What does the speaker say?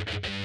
you